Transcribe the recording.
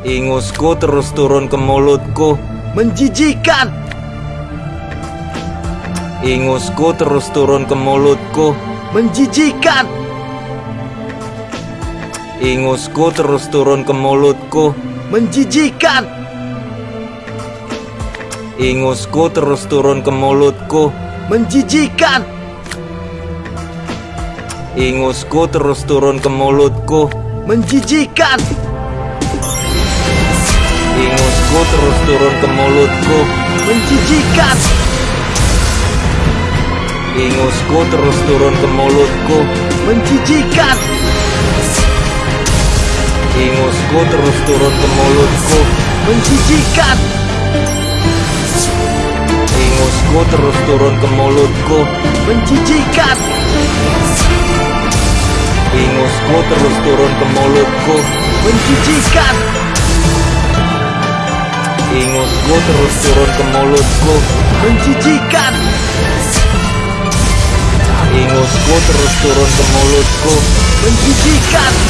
Ingusku terus turun ke mulutku. Menjijikan. Ingusku terus turun ke mulutku. Menjijikan. Ingusku terus turun ke mulutku. Menjijikan. Ingusku terus turun ke mulutku. Menjijikan. Ingusku terus turun ke mulutku. Menjijikan. Ingusku terus turun ke mulutku. Menjijikan. Ingusku terus turun ke mulutku. Menjijikan. Ingusku terus turun ke mulutku. Menjijikan. Ingusku terus turun ke mulutku. Menjijikan. Ingusku terus turun ke mulutku. Menjijikan. Ingusku terus turun ke mulutku. Menjijikan. Ingusku terus turun ke mulutku. Menjijikan.